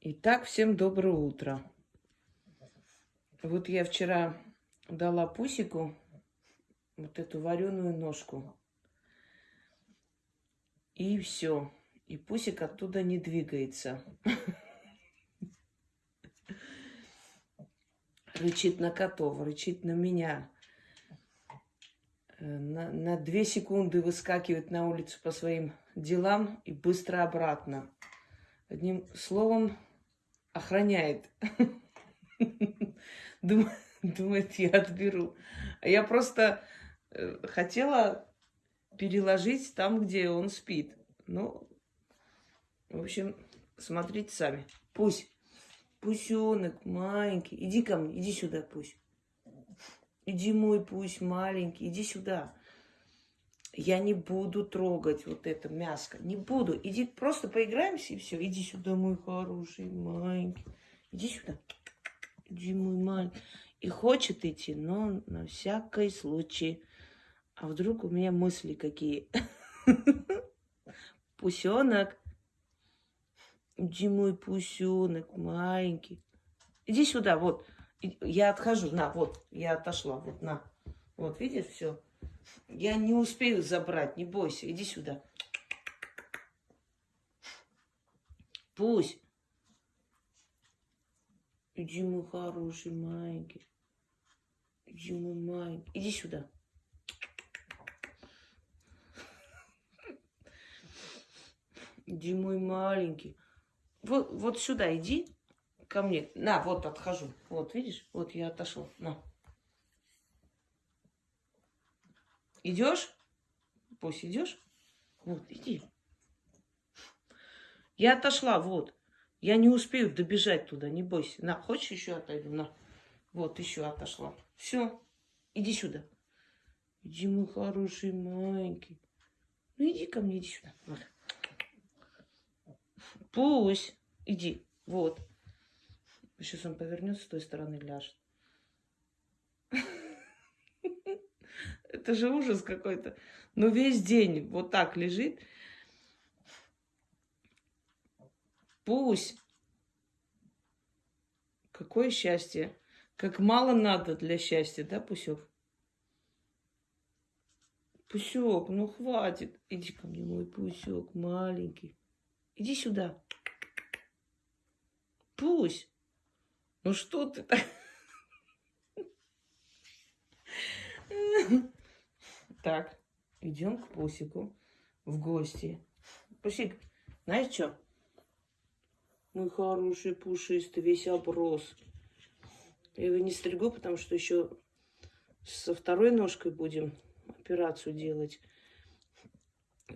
Итак, всем доброе утро. Вот я вчера дала Пусику вот эту вареную ножку. И все. И Пусик оттуда не двигается. Рычит на котов, рычит на меня. Э, на, на две секунды выскакивает на улицу по своим делам и быстро обратно. Одним словом, охраняет. Думает, я отберу. А я просто э, хотела переложить там, где он спит. Ну, в общем, смотрите сами. Пусть. Пусенок маленький. Иди ко мне, иди сюда, пусть. Иди мой пусть маленький, иди сюда. Я не буду трогать вот это мяско. Не буду. Иди, просто поиграемся и все. Иди сюда, мой хороший, маленький. Иди сюда. Иди, мой маленький. И хочет идти, но на всякий случай. А вдруг у меня мысли какие? Пусенок. Иди, мой пусенок, маленький. Иди сюда, вот. Я отхожу, на, вот, я отошла, вот, на. Вот, видишь, все. Я не успею забрать, не бойся, иди сюда. Пусть. Иди, мой хороший, маленький. Иди, мой маленький. Иди сюда. Иди, мой маленький. Вот, вот сюда иди ко мне. На, вот отхожу. Вот, видишь? Вот я отошел. На. Идешь? Пусть идешь. Вот, иди. Я отошла, вот. Я не успею добежать туда, не бойся. На, хочешь еще отойду? На. Вот, еще отошла. Все, иди сюда. Иди, мой хороший маленький. Ну, иди ко мне, иди сюда. Вот. Пусть. Иди. Вот. Сейчас он повернется с той стороны, ляжет. Это же ужас какой-то. Ну, весь день вот так лежит. Пусть. Какое счастье. Как мало надо для счастья, да, Пусек? Пусек, ну хватит. Иди ко мне, мой Пусек, маленький. Иди сюда. Пусть. Ну что ты так? Так, идем к Пусику в гости. Пусик, знаешь что? Мой хороший пушистый, весь оброс. Я его не стригу, потому что еще со второй ножкой будем операцию делать.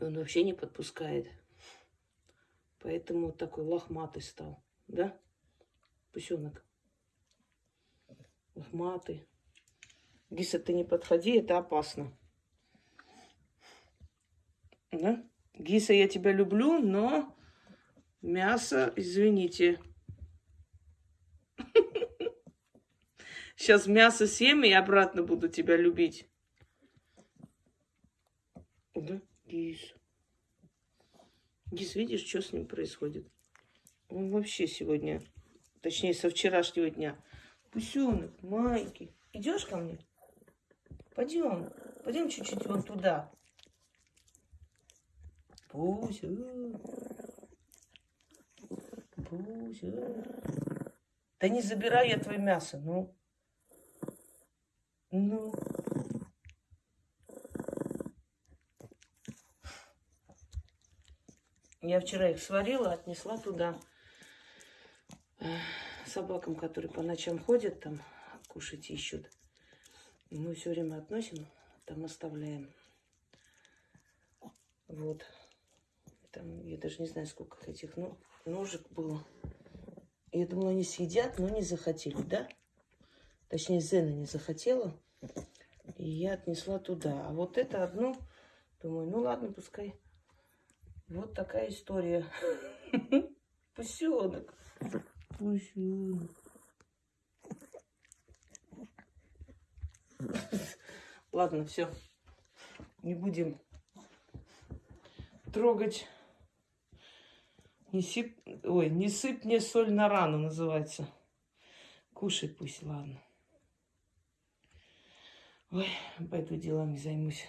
Он вообще не подпускает. Поэтому такой лохматый стал. Да, пусенок? Лохматый. Гиса, ты не подходи, это опасно. Да? Гиса, я тебя люблю, но мясо, извините. Сейчас мясо съем и обратно буду тебя любить. Да, Гис. Гис, видишь, что с ним происходит? Он вообще сегодня, точнее, со вчерашнего дня. Пусенок, маленький. Идешь ко мне? Пойдем. Пойдем чуть-чуть вон туда. Пуся. Пуся. Да не забирай я твое мясо, ну. Ну. Я вчера их сварила, отнесла туда собакам, которые по ночам ходят, там кушать ищут. Мы все время относим, там оставляем. Вот. Там, я даже не знаю, сколько этих ну, ножек было. Я думала, они съедят, но не захотели, да? Точнее, Зена не захотела. И я отнесла туда. А вот это одно, думаю, ну ладно, пускай. Вот такая история. Пусенок. Пусенок. Ладно, все. Не будем трогать Не сип... Ой, не сыпь мне соль на рану называется. Кушай пусть, ладно. Ой, пойду делами займусь.